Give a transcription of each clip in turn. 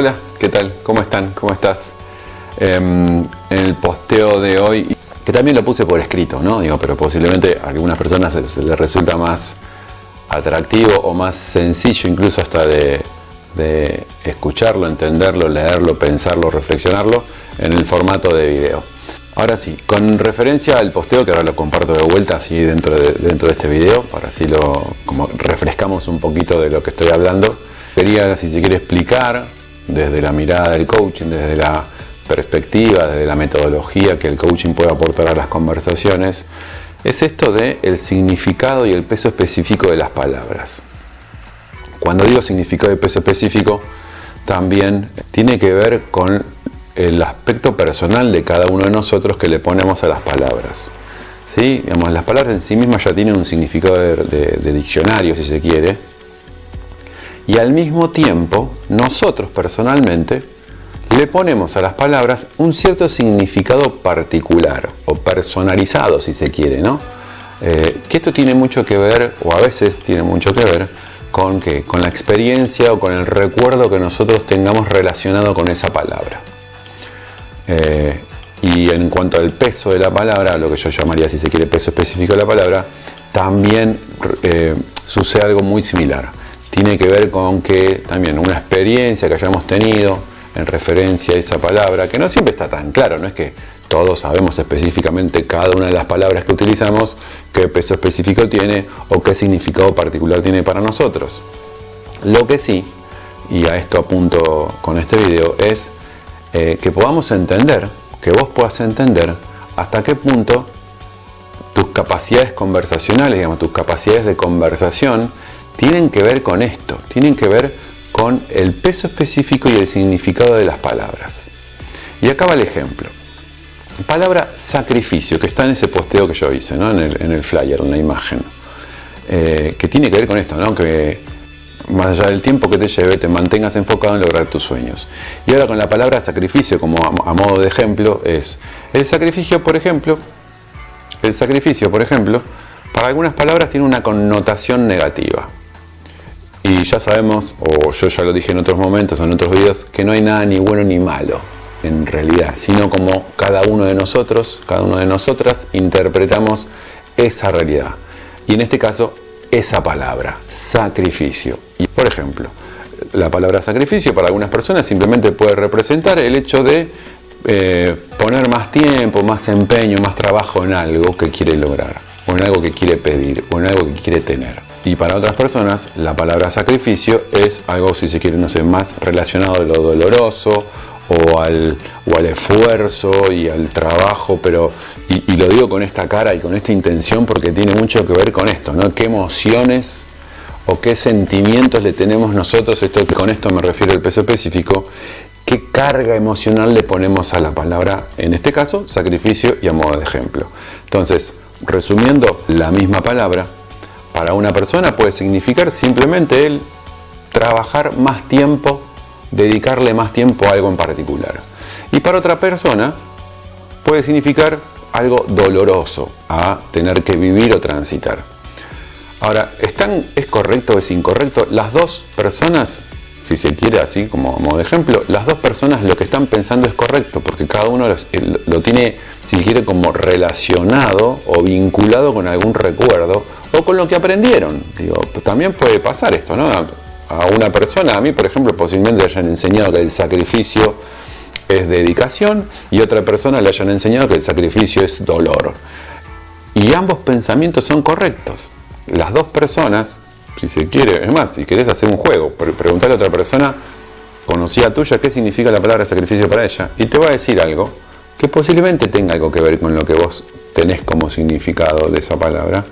Hola, ¿qué tal? ¿Cómo están? ¿Cómo estás? Em, en el posteo de hoy, que también lo puse por escrito, ¿no? Digo, pero posiblemente a algunas personas les resulta más atractivo o más sencillo incluso hasta de, de escucharlo, entenderlo, leerlo, pensarlo, reflexionarlo en el formato de video. Ahora sí, con referencia al posteo, que ahora lo comparto de vuelta así dentro de, dentro de este video, para así lo como refrescamos un poquito de lo que estoy hablando, quería, si se quiere, explicar desde la mirada del coaching, desde la perspectiva, desde la metodología que el coaching puede aportar a las conversaciones, es esto de el significado y el peso específico de las palabras. Cuando digo significado y peso específico, también tiene que ver con el aspecto personal de cada uno de nosotros que le ponemos a las palabras. ¿Sí? Digamos, las palabras en sí mismas ya tienen un significado de, diccionario, si se quiere, y al mismo tiempo, nosotros personalmente le ponemos a las palabras un cierto significado particular o personalizado, si se quiere, ¿no? Eh, que esto tiene mucho que ver, o a veces tiene mucho que ver, con, ¿qué? con la experiencia o con el recuerdo que nosotros tengamos relacionado con esa palabra. Eh, y en cuanto al peso de la palabra, lo que yo llamaría, si se quiere, peso específico de la palabra, también eh, sucede algo muy similar. Tiene que ver con que también una experiencia que hayamos tenido en referencia a esa palabra, que no siempre está tan claro, no es que todos sabemos específicamente cada una de las palabras que utilizamos, qué peso específico tiene o qué significado particular tiene para nosotros. Lo que sí, y a esto apunto con este video, es eh, que podamos entender, que vos puedas entender hasta qué punto tus capacidades conversacionales, digamos, tus capacidades de conversación, tienen que ver con esto, tienen que ver con el peso específico y el significado de las palabras. Y acá va el ejemplo. Palabra sacrificio, que está en ese posteo que yo hice, ¿no? en, el, flyer, en la imagen, eh, que tiene que ver con esto, ¿no? que más allá del tiempo que te lleve, te mantengas enfocado en lograr tus sueños. Y ahora con la palabra sacrificio como a, modo de ejemplo es, el sacrificio, por ejemplo, el sacrificio, por ejemplo, para algunas palabras tiene una connotación negativa. Y ya sabemos, o yo ya lo dije en otros momentos en otros videos, que no hay nada ni bueno ni malo en realidad, sino como cada uno de nosotros, cada uno de nosotras interpretamos esa realidad. Y en este caso, esa palabra, sacrificio. Y por ejemplo, la palabra sacrificio para algunas personas simplemente puede representar el hecho de eh, poner más tiempo, más empeño, más trabajo en algo que quiere lograr, o en algo que quiere pedir, o en algo que quiere tener. Y para otras personas, la palabra sacrificio es algo, si se quiere, no sé, más relacionado a lo doloroso o al, o al esfuerzo y al trabajo, pero, y, lo digo con esta cara y con esta intención porque tiene mucho que ver con esto, ¿no? ¿Qué emociones o qué sentimientos le tenemos nosotros? Esto, con esto me refiero al peso específico. ¿Qué carga emocional le ponemos a la palabra, en este caso, sacrificio y a modo de ejemplo? Entonces, resumiendo, la misma palabra para una persona puede significar simplemente el trabajar más tiempo dedicarle más tiempo a algo en particular. Y para otra persona puede significar algo doloroso a tener que vivir o transitar. Ahora, ¿están, ¿es correcto o es incorrecto? Las dos personas, si se quiere así como modo ejemplo, las dos personas lo que están pensando es correcto, porque cada uno lo tiene, si se quiere, como relacionado o vinculado con algún recuerdo con lo que aprendieron. Digo, también puede pasar esto, ¿no? a una persona, a mí por ejemplo posiblemente le hayan enseñado que el sacrificio es dedicación y otra persona le hayan enseñado que el sacrificio es dolor. Y ambos pensamientos son correctos. Las dos personas, si se quiere, es más, si querés hacer un juego, preguntarle a otra persona conocida tuya qué significa la palabra sacrificio para ella y te va a decir algo que posiblemente tenga algo que ver con lo que vos tenés como significado de esa palabra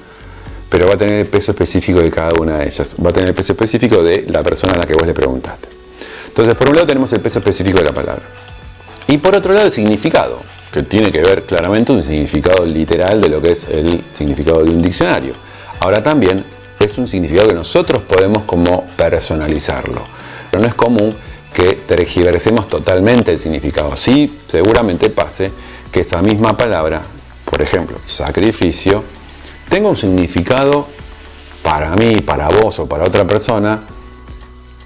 pero va a tener el peso específico de cada una de ellas. Va a tener el peso específico de la persona a la que vos le preguntaste. Entonces, por un lado tenemos el peso específico de la palabra. Y por otro lado el significado, que tiene que ver claramente un significado literal de lo que es el significado de un diccionario. Ahora también es un significado que nosotros podemos como personalizarlo. Pero no es común que tergiversemos totalmente el significado. Sí, seguramente pase que esa misma palabra, por ejemplo, sacrificio, tenga un significado para mí, para vos o para otra persona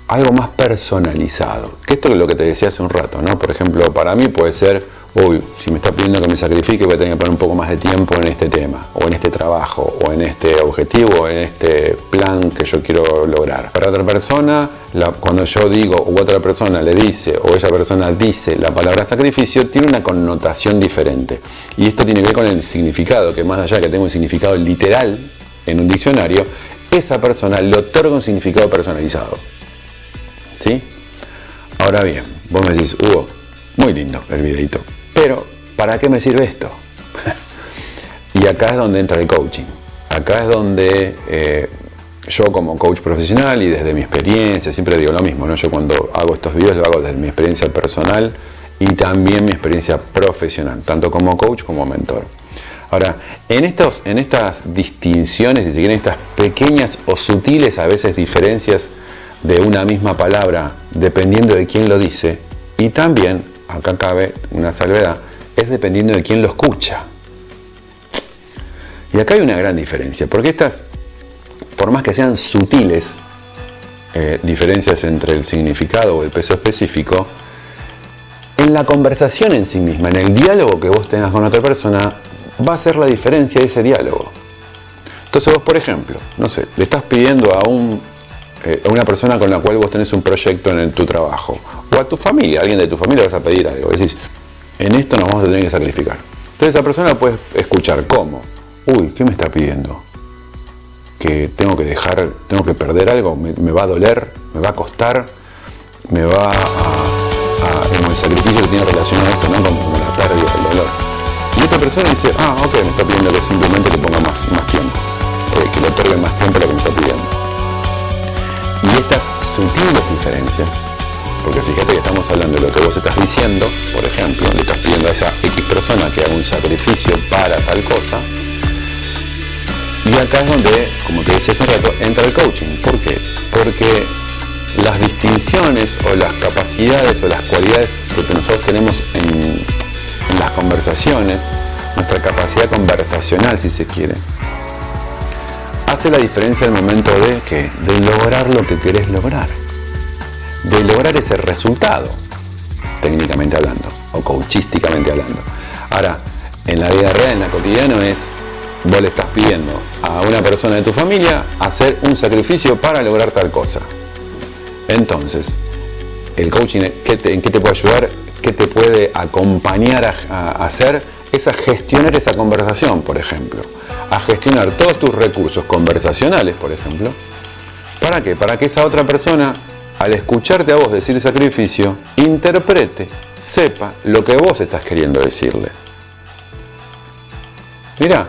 algo más personalizado. Que esto es lo que te decía hace un rato, ¿no? Por ejemplo, para mí puede ser, uy, si me está pidiendo que me sacrifique, voy a tener que poner un poco más de tiempo en este tema, o en este trabajo, o en este objetivo, o en este plan que yo quiero lograr. Para otra persona, cuando yo digo, u otra persona le dice, o esa persona dice la palabra sacrificio, tiene una connotación diferente. Y esto tiene que ver con el significado, que más allá de que tenga un significado literal en un diccionario, esa persona le otorga un significado personalizado. ¿Sí? Ahora bien, vos me decís, Hugo, muy lindo el videito, pero ¿para qué me sirve esto? y acá es donde entra el coaching. Acá es donde eh, yo como coach profesional y desde mi experiencia, siempre digo lo mismo, ¿no? yo cuando hago estos videos lo hago desde mi experiencia personal y también mi experiencia profesional, tanto como coach como mentor. Ahora, en, estos, en estas distinciones, si quieren, estas pequeñas o sutiles a veces diferencias de una misma palabra dependiendo de quién lo dice y también, acá cabe una salvedad, es dependiendo de quién lo escucha. Y acá hay una gran diferencia, porque estas, por más que sean sutiles, eh, diferencias entre el significado o el peso específico, en la conversación en sí misma, en el diálogo que vos tengas con otra persona, va a ser la diferencia de ese diálogo. Entonces vos, por ejemplo, no sé, le estás pidiendo a un eh, a una persona con la cual vos tenés un proyecto en tu trabajo, a tu familia, alguien de tu familia vas a pedir algo, decís, en esto nos vamos a tener que sacrificar. Entonces esa persona puede escuchar cómo, uy, ¿qué me está pidiendo? Que tengo que dejar, tengo que perder algo, me, va a doler, me va a costar, me va a, en el sacrificio que tiene relación a esto, ¿no? Como, la pérdida, el dolor. Y esta persona dice, ah, ok, me está pidiendo que simplemente le ponga más, más tiempo, que le otorgue más tiempo lo que me está pidiendo. Y estas sutiles diferencias, porque fíjate que estamos hablando de lo que vos estás diciendo, por ejemplo, le estás pidiendo a esa X persona que haga un sacrificio para tal cosa, y acá es donde, como te decía hace un rato, entra el coaching. ¿Por qué? Porque las distinciones o las capacidades o las cualidades que nosotros tenemos en, las conversaciones, nuestra capacidad conversacional si se quiere, hace la diferencia el momento de que de lograr lo que querés lograr, de lograr ese resultado, técnicamente hablando o coachísticamente hablando. Ahora, en la vida real, en la cotidiana es vos le estás pidiendo a una persona de tu familia hacer un sacrificio para lograr tal cosa. Entonces, el coaching, ¿en qué te puede ayudar? ¿Qué te puede acompañar a hacer? Es a gestionar esa conversación, por ejemplo a gestionar todos tus recursos conversacionales, por ejemplo. ¿Para qué? Para que esa otra persona, al escucharte a vos decir sacrificio, interprete, sepa lo que vos estás queriendo decirle. Mira,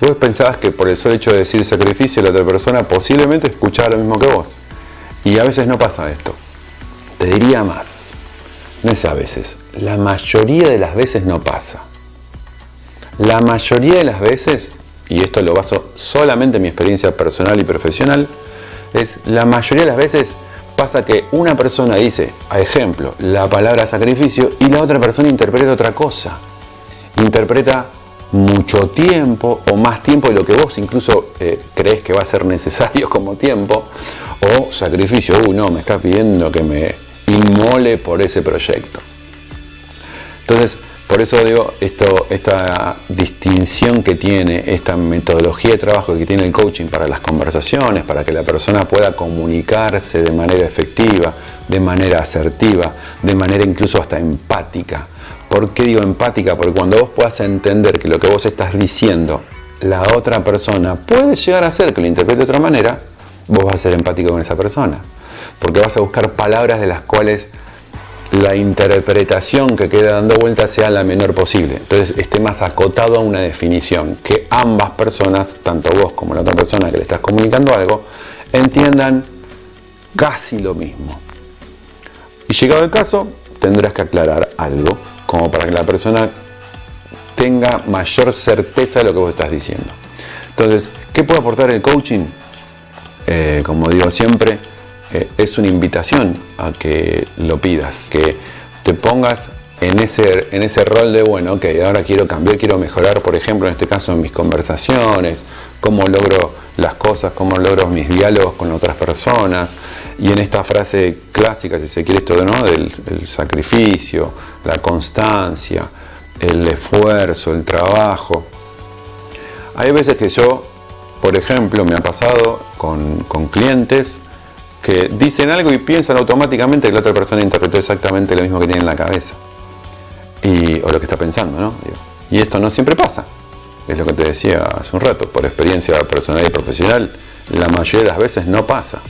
vos pensabas que por el solo hecho de decir sacrificio la otra persona posiblemente escuchaba lo mismo que vos. Y a veces no pasa esto. Te diría más. No es a veces. La mayoría de las veces no pasa. La mayoría de las veces, y esto lo baso solamente en mi experiencia personal y profesional, es la mayoría de las veces pasa que una persona dice, a ejemplo, la palabra sacrificio y la otra persona interpreta otra cosa. Interpreta mucho tiempo o más tiempo de lo que vos incluso eh, crees que va a ser necesario como tiempo o sacrificio, uy no, me está pidiendo que me inmole por ese proyecto. Entonces, por eso digo, esto, esta distinción que tiene, esta metodología de trabajo que tiene el coaching para las conversaciones, para que la persona pueda comunicarse de manera efectiva, de manera asertiva, de manera incluso hasta empática. ¿Por qué digo empática? Porque cuando vos puedas entender que lo que vos estás diciendo, la otra persona puede llegar a ser que lo interprete de otra manera, vos vas a ser empático con esa persona. Porque vas a buscar palabras de las cuales la interpretación que queda dando vuelta sea la menor posible. Entonces esté más acotado a una definición, que ambas personas, tanto vos como la otra persona que le estás comunicando algo, entiendan casi lo mismo. Y llegado el caso, tendrás que aclarar algo, como para que la persona tenga mayor certeza de lo que vos estás diciendo. Entonces, ¿qué puede aportar el coaching? Eh, como digo siempre, eh, es una invitación a que lo pidas, que te pongas en ese, en ese rol de, bueno, ok, ahora quiero cambiar, quiero mejorar, por ejemplo, en este caso en mis conversaciones, cómo logro las cosas, cómo logro mis diálogos con otras personas. Y en esta frase clásica, si se quiere esto, ¿no? del el sacrificio, la constancia, el esfuerzo, el trabajo. Hay veces que yo, por ejemplo, me ha pasado con, con clientes que dicen algo y piensan automáticamente que la otra persona interpretó exactamente lo mismo que tiene en la cabeza. Y, o lo que está pensando, ¿no? Y esto no siempre pasa. Es lo que te decía hace un rato, por experiencia personal y profesional, la mayoría de las veces no pasa.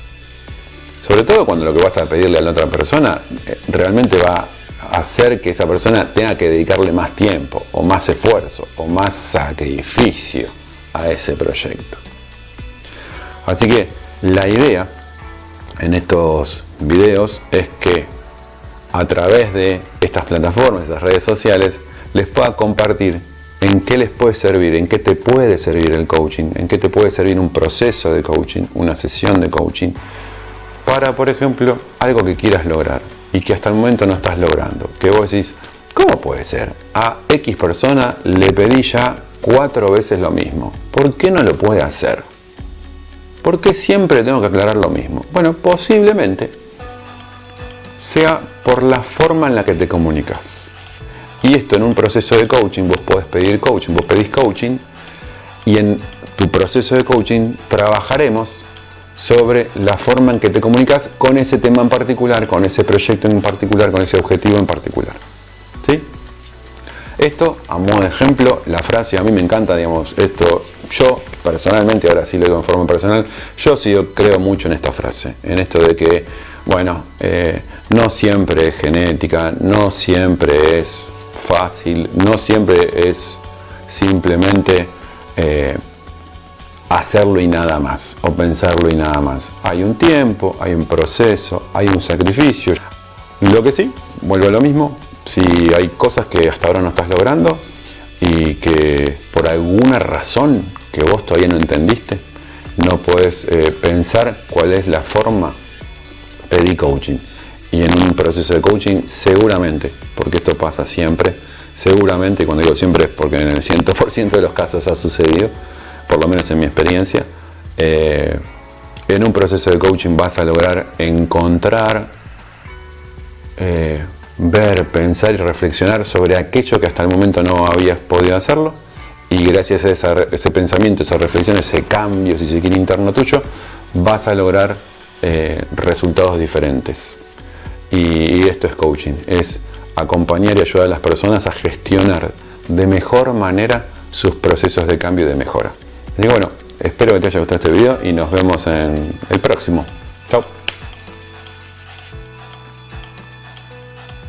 Sobre todo cuando lo que vas a pedirle a la otra persona eh, realmente va a hacer que esa persona tenga que dedicarle más tiempo, o más esfuerzo, o más sacrificio a ese proyecto. Así que la idea en estos videos es que a través de estas plataformas, estas redes sociales, les pueda compartir en qué les puede servir, en qué te puede servir el coaching, en qué te puede servir un proceso de coaching, una sesión de coaching, para, por ejemplo, algo que quieras lograr y que hasta el momento no estás logrando. Que vos decís, ¿cómo puede ser? A X persona le pedí ya cuatro veces lo mismo. ¿Por qué no lo puede hacer? ¿Por qué siempre tengo que aclarar lo mismo? Bueno, posiblemente sea por la forma en la que te comunicas. Y esto en un proceso de coaching, vos podés pedir coaching, vos pedís coaching y en tu proceso de coaching trabajaremos sobre la forma en que te comunicas con ese tema en particular, con ese proyecto en particular, con ese objetivo en particular. ¿Sí? Esto, a modo de ejemplo, la frase, a mí me encanta, digamos, esto, yo personalmente, ahora sí lo digo en forma personal, yo sí creo mucho en esta frase, en esto de que, bueno, eh, no siempre es genética, no siempre es fácil, no siempre es simplemente eh, hacerlo y nada más, o pensarlo y nada más. Hay un tiempo, hay un proceso, hay un sacrificio. Lo que sí, vuelvo a lo mismo, si hay cosas que hasta ahora no estás logrando y que por alguna razón que vos todavía no entendiste, no puedes eh, pensar cuál es la forma, pedí coaching. Y en un proceso de coaching seguramente, porque esto pasa siempre, seguramente, cuando digo siempre es porque en el 100% de los casos ha sucedido, por lo menos en mi experiencia, eh, en un proceso de coaching vas a lograr encontrar, eh, ver, pensar y reflexionar sobre aquello que hasta el momento no habías podido hacerlo y gracias a ese pensamiento, esa reflexión, ese cambio, si se quiere, interno tuyo, vas a lograr eh, resultados diferentes. Y, esto es coaching, es acompañar y ayudar a las personas a gestionar de mejor manera sus procesos de cambio y de mejora. Así que bueno, espero que te haya gustado este video y nos vemos en el próximo.